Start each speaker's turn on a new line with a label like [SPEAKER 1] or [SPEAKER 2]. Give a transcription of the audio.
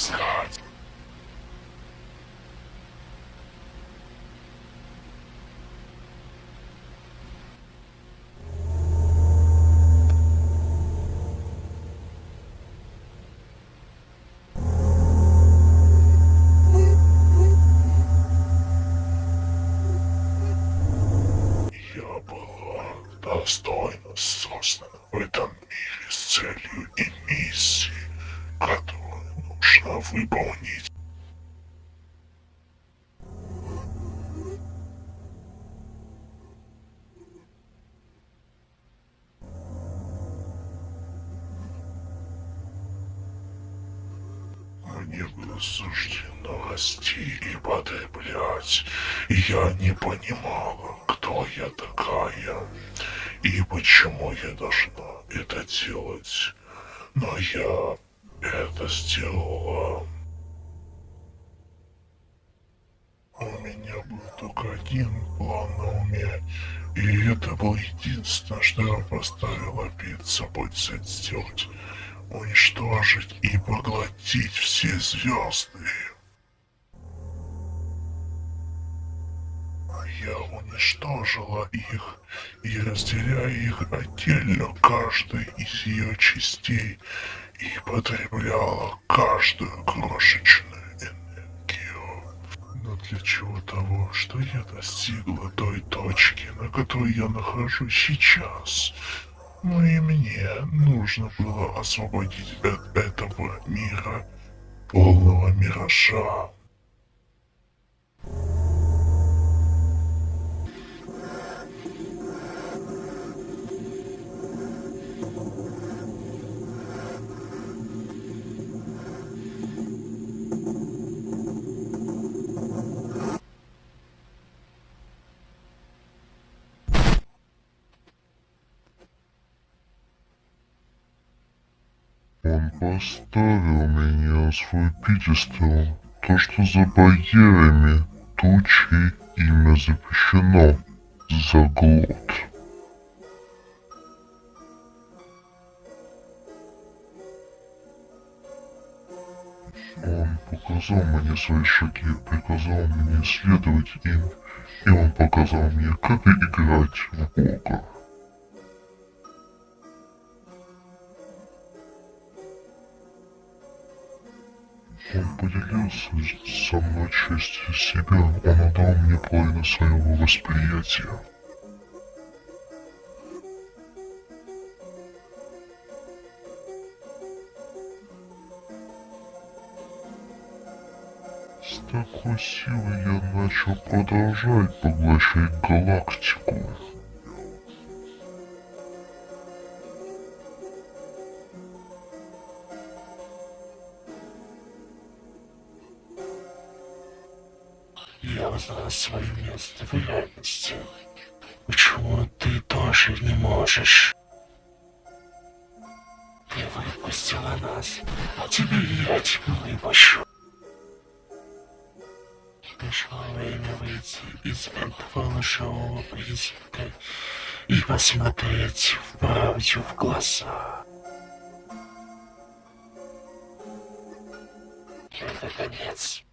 [SPEAKER 1] искать. Достойно создана в этом мире с целью и миссией, которую нужно выполнить. Мне было суждено расти и потреблять, я не понимала, кто я такая и почему я должна это делать. Но я это сделала. У меня был только один план на уме, и это было единственное, что я поставила перед собой цель сделать. Уничтожить и поглотить все звезды. Я уничтожила их и разделяя их отдельно каждой из ее частей и потребляла каждую крошечную энергию. Но для чего того, что я достигла той точки, на которой я нахожусь сейчас, ну и мне нужно было освободить от этого мира, полного миража.
[SPEAKER 2] Он поставил меня свой пьедестал. То, что за барьерами тучей имя запрещено. Заглот. Он показал мне свои шаги, приказал мне следовать им, и он показал мне, как играть в Бога. Он поделился со мной частью себя, он отдал мне половину своего восприятия. С такой силой я начал продолжать поглощать галактику.
[SPEAKER 1] Я узнал свое место в реальности. Почему ты тоже не можешь? Ты выпустила нас, а теперь я тебя выпущу. Пришло время выйти из этого лживого призрака и посмотреть в правду в глаза. Это конец.